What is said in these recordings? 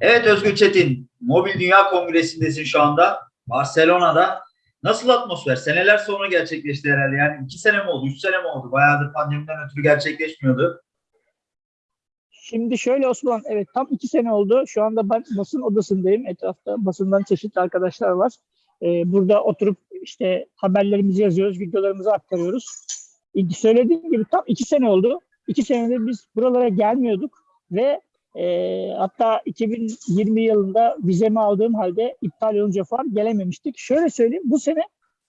Evet Özgür Çetin, Mobil Dünya Kongresi'ndesin şu anda. Barcelona'da. Nasıl atmosfer? Seneler sonra gerçekleşti herhalde. Yani iki sene mi oldu, üç sene mi oldu? Bayağıdır pandemiden ötürü gerçekleşmiyordu. Şimdi şöyle Osman, evet tam iki sene oldu. Şu anda basın odasındayım. Etrafta basından çeşitli arkadaşlar var. Ee, burada oturup işte haberlerimizi yazıyoruz, videolarımızı aktarıyoruz. Söylediğim gibi tam iki sene oldu. İki senedir biz buralara gelmiyorduk ve e, hatta 2020 yılında vizemi aldığım halde iptal olunca falan gelememiştik. Şöyle söyleyeyim, bu sene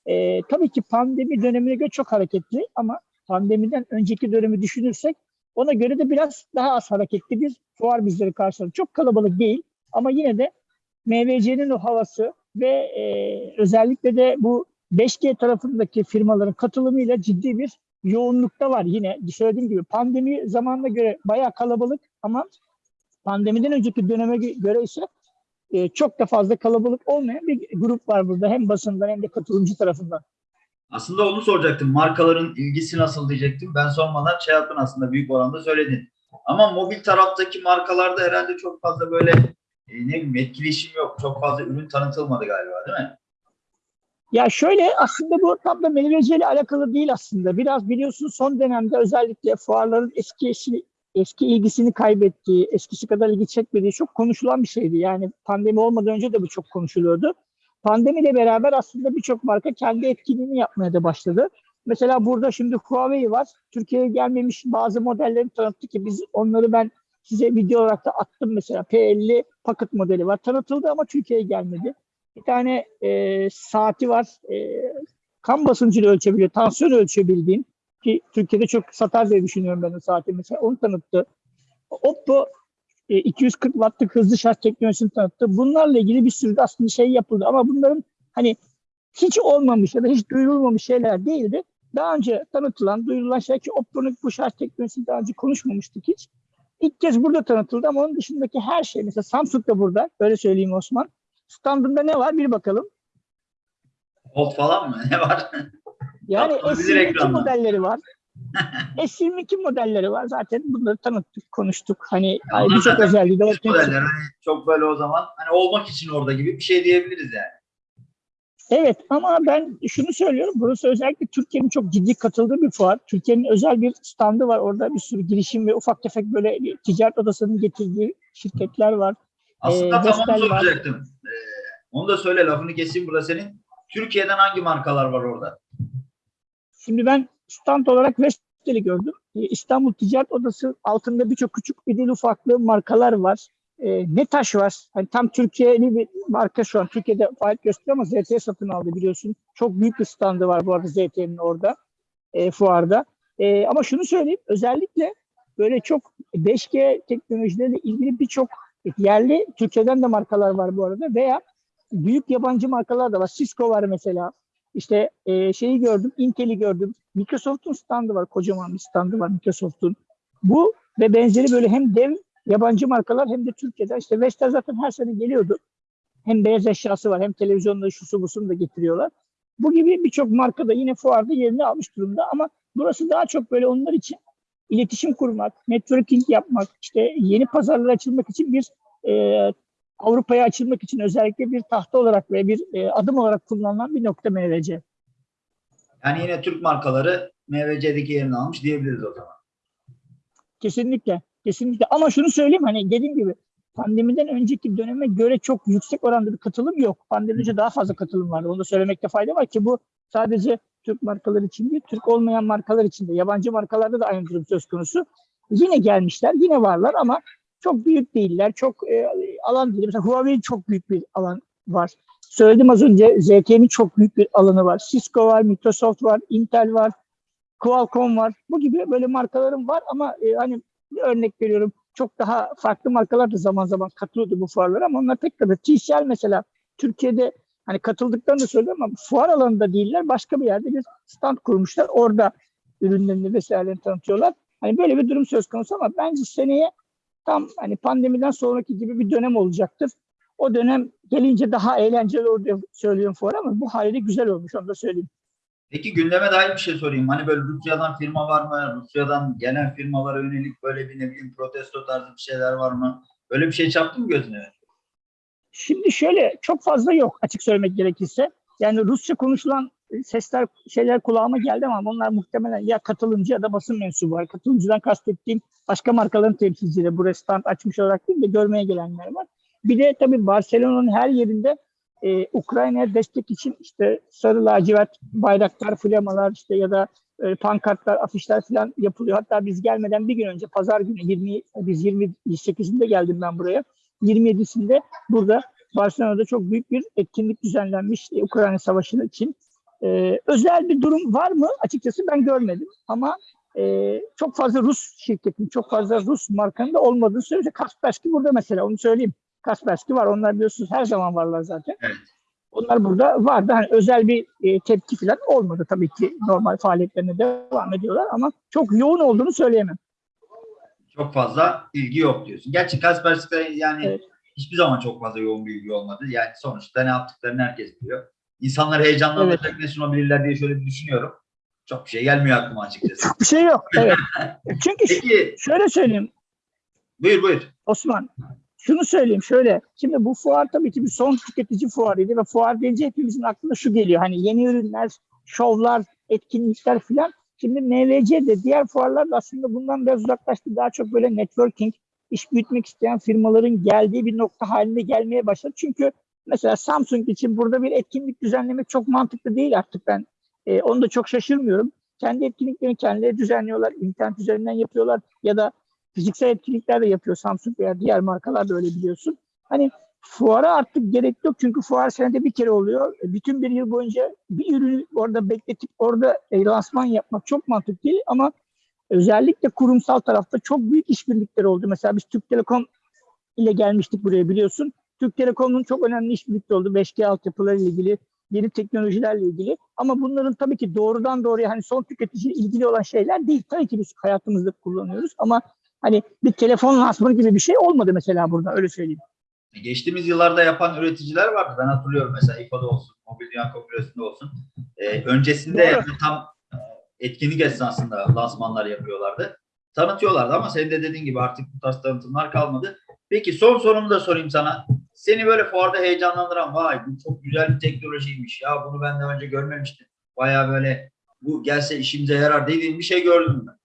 e, tabii ki pandemi dönemine göre çok hareketli ama pandemiden önceki dönemi düşünürsek ona göre de biraz daha az hareketli bir fuar bizleri karşıladı. Çok kalabalık değil ama yine de MVC'nin o havası ve e, özellikle de bu 5G tarafındaki firmaların katılımıyla ciddi bir yoğunlukta var. Yine söylediğim gibi pandemi zamanına göre bayağı kalabalık ama pandemiden önceki döneme göre ise e, çok da fazla kalabalık olmayan bir grup var burada. Hem basından hem de katılımcı tarafından. Aslında onu soracaktım. Markaların ilgisi nasıl diyecektim. Ben sormadan şey yaptın aslında büyük oranda söyledin. Ama mobil taraftaki markalarda herhalde çok fazla böyle e, ne bileyim etkileşim yok. Çok fazla ürün tanıtılmadı galiba değil mi? Ya şöyle aslında bu tam da ile alakalı değil aslında. Biraz biliyorsun son dönemde özellikle fuarların eski eski, ilgisini kaybettiği, eskisi kadar ilgi çekmediği çok konuşulan bir şeydi. Yani pandemi olmadan önce de bu çok konuşuluyordu. Pandemiyle beraber aslında birçok marka kendi etkinliğini yapmaya da başladı. Mesela burada şimdi Huawei var. Türkiye'ye gelmemiş bazı modellerini tanıttı ki biz onları ben size video olarak da attım mesela. P50 Pocket modeli var. Tanıtıldı ama Türkiye'ye gelmedi. Bir tane e, saati var. E, kan basıncını ölçebiliyor, tansiyon ölçebildiğin ki Türkiye'de çok satar diye düşünüyorum ben o saati mesela. Onu tanıttı. Oppo e, 240 wattlık hızlı şarj teknolojisini tanıttı. Bunlarla ilgili bir sürü aslında şey yapıldı ama bunların hani hiç olmamış ya da hiç duyurulmamış şeyler değildi. Daha önce tanıtılan, duyurulan şey ki Oppo'nun bu şarj teknolojisini daha önce konuşmamıştık hiç. İlk kez burada tanıtıldı ama onun dışındaki her şey mesela Samsung da burada. Öyle söyleyeyim Osman. Standında ne var? Bir bakalım. Hold falan mı? Ne var? Yani Atılabilir S22 ekrandan. modelleri var. S22 modelleri var. Zaten bunları tanıttık, konuştuk. Hani Onlar birçok özelliği de ortaya modeller hani çok böyle o zaman hani olmak için orada gibi bir şey diyebiliriz yani. Evet ama ben şunu söylüyorum. Burası özellikle Türkiye'nin çok ciddi katıldığı bir fuar. Türkiye'nin özel bir standı var. Orada bir sürü girişim ve ufak tefek böyle ticaret odasının getirdiği şirketler var. Aslında Ee, tam onu Vestel var. soracaktım. Ee, onu da söyle lafını keseyim burada senin. Türkiye'den hangi markalar var orada? Şimdi ben stand olarak Vestel'i gördüm. Ee, İstanbul Ticaret Odası altında birçok küçük idil ufaklı markalar var. Ee, Netaş var. Hani tam Türkiye'li bir marka şu an. Türkiye'de faaliyet gösteriyor ama ZTE satın aldı biliyorsun. Çok büyük bir standı var bu arada ZTE'nin orada. E, fuarda. E, ama şunu söyleyeyim. Özellikle böyle çok 5G teknolojileriyle ilgili birçok yerli Türkiye'den de markalar var bu arada veya büyük yabancı markalar da var. Cisco var mesela. İşte e, şeyi gördüm, Intel'i gördüm. Microsoft'un standı var, kocaman bir standı var Microsoft'un. Bu ve benzeri böyle hem dev yabancı markalar hem de Türkiye'den. işte Vestel zaten her sene geliyordu. Hem beyaz eşyası var hem televizyonda şusu busunu da getiriyorlar. Bu gibi birçok marka da yine fuarda yerini almış durumda ama burası daha çok böyle onlar için iletişim kurmak, networking yapmak, işte yeni pazarlara açılmak için bir e, Avrupa'ya açılmak için özellikle bir tahta olarak ve bir e, adım olarak kullanılan bir nokta MVC. Yani yine Türk markaları MVC'deki yerini almış diyebiliriz o zaman. Kesinlikle. Kesinlikle. Ama şunu söyleyeyim hani dediğim gibi pandemiden önceki döneme göre çok yüksek oranda bir katılım yok. Pandemiden önce daha fazla katılım vardı. Onu da söylemekte fayda var ki bu sadece Türk markaları için değil, Türk olmayan markalar için de, yabancı markalarda da aynı durum söz konusu. Yine gelmişler, yine varlar ama çok büyük değiller. Çok e, alan değil. Mesela Huawei çok büyük bir alan var. Söyledim az önce ZTE'nin çok büyük bir alanı var. Cisco var, Microsoft var, Intel var, Qualcomm var. Bu gibi böyle markalarım var ama e, hani bir örnek veriyorum. Çok daha farklı markalar da zaman zaman katılıyordu bu fuarlara ama onlar pek tabii. TCL mesela Türkiye'de hani katıldıklarını da söylüyorum ama fuar alanında değiller. Başka bir yerde bir stand kurmuşlar. Orada ürünlerini vesairelerini tanıtıyorlar. Hani böyle bir durum söz konusu ama bence seneye tam hani pandemiden sonraki gibi bir dönem olacaktır. O dönem gelince daha eğlenceli olur diye söylüyorum fuar ama bu haliyle güzel olmuş onu da söyleyeyim. Peki gündeme dair bir şey sorayım. Hani böyle Rusya'dan firma var mı? Rusya'dan gelen firmalara yönelik böyle bir ne bileyim protesto tarzı bir şeyler var mı? Böyle bir şey çarptı mı gözüne? Şimdi şöyle çok fazla yok açık söylemek gerekirse. Yani Rusça konuşulan sesler şeyler kulağıma geldi ama onlar muhtemelen ya katılımcı ya da basın mensubu var. Katılımcıdan kastettiğim başka markaların temsilcileri bu stand açmış olarak değil de görmeye gelenler var. Bir de tabii Barcelona'nın her yerinde e, Ukrayna'ya destek için işte sarı lacivert bayraklar, flamalar işte ya da e, pankartlar, afişler falan yapılıyor. Hatta biz gelmeden bir gün önce pazar günü 20 biz 28'inde geldim ben buraya. 27'sinde burada Barcelona'da çok büyük bir etkinlik düzenlenmiş e, Ukrayna Savaşı için. E, özel bir durum var mı? Açıkçası ben görmedim ama e, çok fazla Rus şirketin, çok fazla Rus markanın da olmadığını söylüyor. Kaspersky burada mesela onu söyleyeyim. Kaspersky var. Onlar biliyorsunuz her zaman varlar zaten. Evet. Onlar burada vardı. Hani özel bir e, tepki falan olmadı tabii ki. Normal faaliyetlerine devam ediyorlar ama çok yoğun olduğunu söyleyemem. Çok fazla ilgi yok diyorsun. Gerçi Kaspersky'de yani Evet. hiçbir zaman çok fazla yoğun bir ilgi olmadı. Yani sonuçta ne yaptıklarını herkes biliyor. İnsanları heyecanlandıracak ne sunabilirler diye şöyle bir düşünüyorum. Çok bir şey gelmiyor aklıma açıkçası. Çok bir şey yok. Evet. Çünkü Peki şöyle söyleyeyim buyur buyur. Osman. Şunu söyleyeyim şöyle. Şimdi bu fuar tabii ki bir son tüketici fuarıydı ve fuar deyince hepimizin aklına şu geliyor. Hani yeni ürünler, şovlar, etkinlikler filan. Şimdi MVC de diğer fuarlar da aslında bundan biraz uzaklaştı. Daha çok böyle networking, iş büyütmek isteyen firmaların geldiği bir nokta haline gelmeye başladı. Çünkü mesela Samsung için burada bir etkinlik düzenlemek çok mantıklı değil artık ben. e, onu da çok şaşırmıyorum. Kendi etkinliklerini kendileri düzenliyorlar. internet üzerinden yapıyorlar ya da fiziksel etkinlikler de yapıyor Samsung veya diğer markalar da öyle biliyorsun. Hani fuara artık gerek yok çünkü fuar senede bir kere oluyor. E, Bütün bir yıl boyunca bir ürünü orada bekletip orada e, lansman yapmak çok mantıklı değil ama özellikle kurumsal tarafta çok büyük işbirlikleri oldu. Mesela biz Türk Telekom ile gelmiştik buraya biliyorsun. Türk Telekom'un çok önemli işbirlikleri oldu. 5G altyapıları ile ilgili, yeni teknolojilerle ilgili. Ama bunların tabii ki doğrudan doğruya hani son tüketiciyle ilgili olan şeyler değil. Tabii ki biz hayatımızda kullanıyoruz ama hani bir telefon lansmanı gibi bir şey olmadı mesela burada öyle söyleyeyim. Geçtiğimiz yıllarda yapan üreticiler vardı. Ben hatırlıyorum mesela İFA'da olsun, Mobil Dünya Kongresi'nde olsun. Ee, öncesinde Doğru. yani tam e, etkinlik esnasında lansmanlar yapıyorlardı. Tanıtıyorlardı ama senin de dediğin gibi artık bu tarz tanıtımlar kalmadı. Peki son sorumu da sorayım sana. Seni böyle fuarda heyecanlandıran vay bu çok güzel bir teknolojiymiş ya bunu ben daha önce görmemiştim. Baya böyle bu gelse işimize yarar dediğin bir şey gördün mü?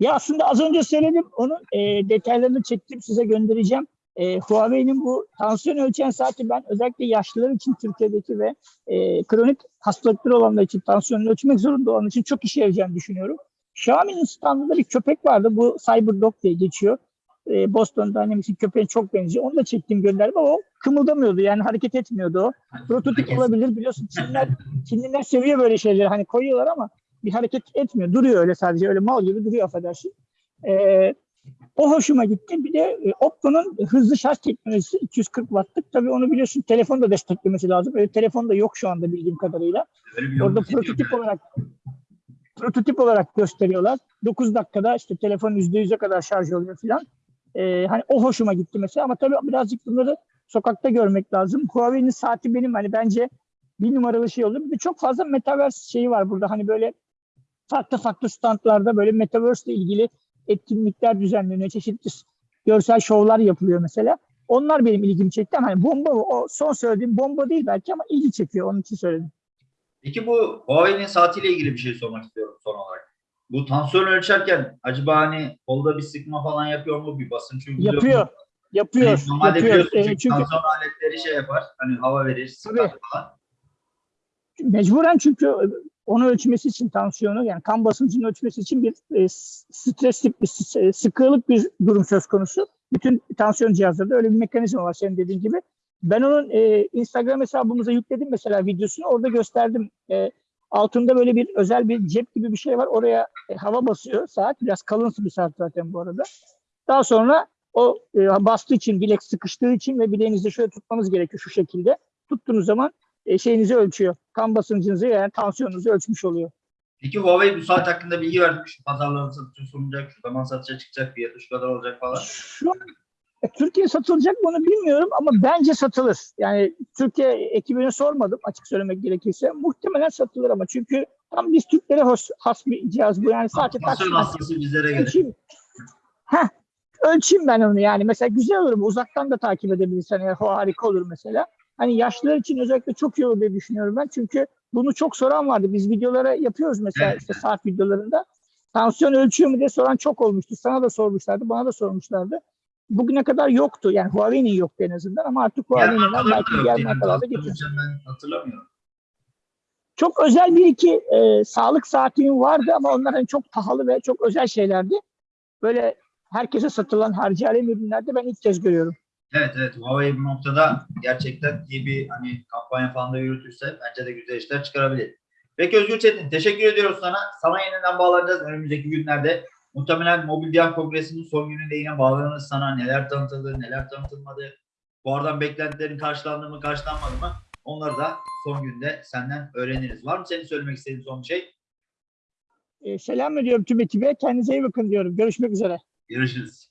Ya aslında az önce söyledim onun e, detaylarını çektim size göndereceğim. E, Huawei'nin bu tansiyon ölçen saati ben özellikle yaşlılar için Türkiye'deki ve e, kronik hastalıkları olanlar için tansiyonunu ölçmek zorunda olan için çok işe yarayacağını düşünüyorum. Xiaomi'nin standında bir köpek vardı. Bu CyberDog diye geçiyor. E, Boston Dynamics'in köpeğine çok benziyor. Onu da çektim gönderdim ama o kımıldamıyordu. Yani hareket etmiyordu o. Prototip olabilir biliyorsun. Çinliler, Çinliler seviyor böyle şeyleri. Hani koyuyorlar ama bir hareket etmiyor. Duruyor öyle sadece. Öyle mal gibi duruyor affedersin. Ee, o hoşuma gitti. Bir de e, Oppo'nun hızlı şarj teknolojisi 240 wattlık. Tabii onu biliyorsun telefon da desteklemesi lazım. Öyle telefon da yok şu anda bildiğim kadarıyla. Orada prototip olarak prototip olarak gösteriyorlar. 9 dakikada işte telefon %100'e kadar şarj oluyor filan. Ee, hani o hoşuma gitti mesela ama tabii birazcık bunları sokakta görmek lazım. Huawei'nin saati benim hani bence bir numaralı şey oldu. Bir de çok fazla metaverse şeyi var burada. Hani böyle farklı farklı standlarda böyle metaverse ile ilgili etkinlikler düzenleniyor. Çeşitli görsel şovlar yapılıyor mesela. Onlar benim ilgimi çekti ama hani bomba o son söylediğim bomba değil belki ama ilgi çekiyor. Onun için söyledim. Peki bu Huawei'nin saatiyle ilgili bir şey sormak istiyorum son olarak. Bu tansiyon ölçerken acaba hani kolda bir sıkma falan yapıyor mu? Bir basınç uyguluyor mu? Yapıyor. Yapıyor. Hani normalde yapıyor. biliyorsun Ee, çünkü, çünkü tansiyon aletleri şey yapar. Hani hava verir, Tabii. falan. mecburen çünkü onu ölçmesi için tansiyonu yani kan basıncını ölçmesi için bir e, streslik bir s- e, sıkılık bir durum söz konusu. Bütün tansiyon cihazlarında öyle bir mekanizma var senin dediğin gibi. Ben onun e, Instagram hesabımıza yükledim mesela videosunu orada gösterdim. E, altında böyle bir özel bir cep gibi bir şey var. Oraya e, hava basıyor saat. Biraz kalınsı bir saat zaten bu arada. Daha sonra o e, bastığı için, bilek sıkıştığı için ve bileğinizi şöyle tutmanız gerekiyor şu şekilde. Tuttuğunuz zaman e, şeyinizi ölçüyor. Kan basıncınızı yani tansiyonunuzu ölçmüş oluyor. Peki Huawei bu saat hakkında bilgi vermiş. Pazarlara satışa sunulacak, şu zaman satışa çıkacak, fiyatı şu kadar olacak falan. Şu Türkiye satılacak mı onu bilmiyorum ama bence satılır. Yani Türkiye ekibine sormadım açık söylemek gerekirse. Muhtemelen satılır ama çünkü tam biz Türklere has, has bir cihaz bu. Yani sadece taksimen hastası bizlere ölçeyim. Heh, ölçeyim ben onu yani. Mesela güzel olur bu. Uzaktan da takip edebilirsen eğer o harika olur mesela. Hani yaşlılar için özellikle çok iyi olur diye düşünüyorum ben. Çünkü bunu çok soran vardı. Biz videolara yapıyoruz mesela Evet. işte saat videolarında. Tansiyon ölçüyor mu diye soran çok olmuştu. Sana da sormuşlardı, bana da sormuşlardı. Bugüne kadar yoktu. Yani Huawei'nin yoktu en azından ama artık Huawei'nin markalar belki diğer markalarda Tansiyon getiriyor. ölçen ben hatırlamıyorum. Çok özel bir iki e, sağlık saatinin vardı ama onlar hani çok pahalı ve çok özel şeylerdi. Böyle herkese satılan harcayalım ürünlerde ben ilk kez görüyorum. Evet evet Huawei bu noktada gerçekten iyi bir hani kampanya falan da yürütürse bence de güzel işler çıkarabilir. Peki Özgür Çetin teşekkür ediyoruz sana. Sana yeniden bağlanacağız önümüzdeki günlerde. Muhtemelen Mobil Diyan Kongresi'nin son gününde yine bağlanırız sana. Neler tanıtıldı, neler tanıtılmadı. Bu aradan beklentilerin karşılandı mı, karşılanmadı mı? Onları da son günde senden öğreniriz. Var mı senin söylemek istediğin son bir şey? E, selam ediyorum tüm ekibe. Kendinize iyi bakın diyorum. Görüşmek üzere. Görüşürüz.